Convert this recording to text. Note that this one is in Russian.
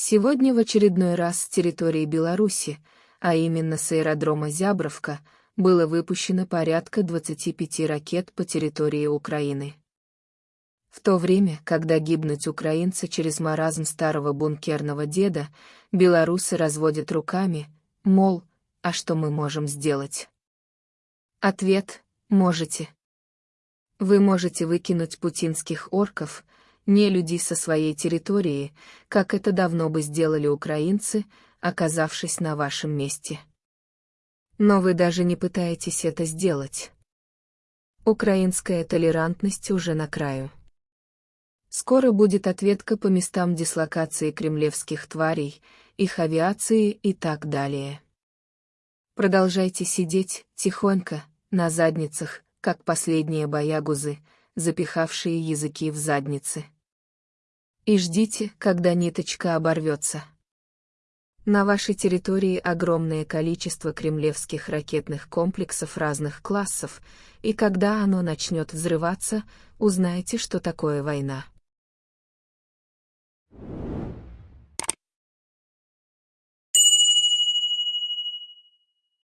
Сегодня в очередной раз с территории Беларуси, а именно с аэродрома Зябровка, было выпущено порядка 25 ракет по территории Украины. В то время, когда гибнуть украинцы через маразм старого бункерного деда, белорусы разводят руками, мол, а что мы можем сделать? Ответ – можете. Вы можете выкинуть путинских орков, не людей со своей территории, как это давно бы сделали украинцы, оказавшись на вашем месте. Но вы даже не пытаетесь это сделать. Украинская толерантность уже на краю. Скоро будет ответка по местам дислокации кремлевских тварей, их авиации и так далее. Продолжайте сидеть, тихонько, на задницах, как последние боягузы, запихавшие языки в задницы. И ждите, когда ниточка оборвется. На вашей территории огромное количество кремлевских ракетных комплексов разных классов, и когда оно начнет взрываться, узнаете, что такое война.